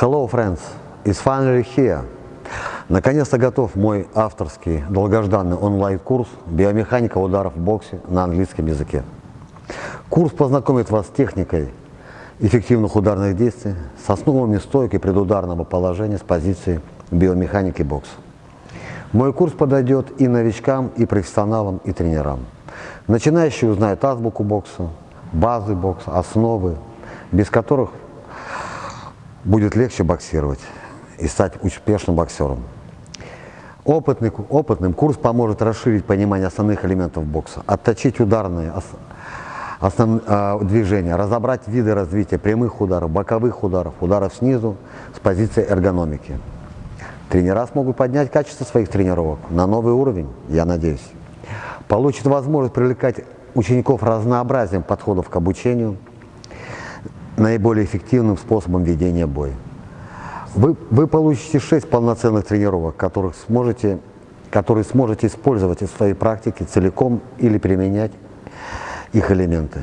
Hello, friends! It's finally here. Наконец-то готов мой авторский долгожданный онлайн-курс «Биомеханика ударов в боксе» на английском языке. Курс познакомит вас с техникой эффективных ударных действий, с основами стойки предударного положения с позиции биомеханики бокса. Мой курс подойдет и новичкам, и профессионалам, и тренерам. Начинающие узнают азбуку бокса, базы бокса, основы, без которых будет легче боксировать и стать успешным боксером. Опытный, опытным курс поможет расширить понимание основных элементов бокса, отточить ударные основ, э, движения, разобрать виды развития прямых ударов, боковых ударов, ударов снизу с позиции эргономики. Тренера смогут поднять качество своих тренировок на новый уровень, я надеюсь. Получат возможность привлекать учеников разнообразием подходов к обучению, наиболее эффективным способом ведения боя. Вы, вы получите 6 полноценных тренировок, которых сможете, которые сможете использовать в своей практике целиком или применять их элементы.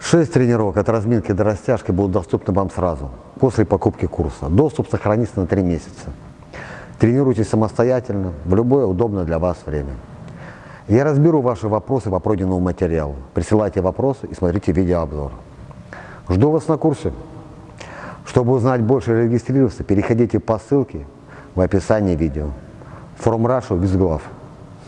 Шесть тренировок от разминки до растяжки будут доступны вам сразу, после покупки курса. Доступ сохранится на три месяца. Тренируйтесь самостоятельно, в любое удобное для вас время. Я разберу ваши вопросы по пройденному материалу. Присылайте вопросы и смотрите видеообзор. Жду вас на курсе. Чтобы узнать больше и регистрироваться, переходите по ссылке в описании видео. From Russia без глав.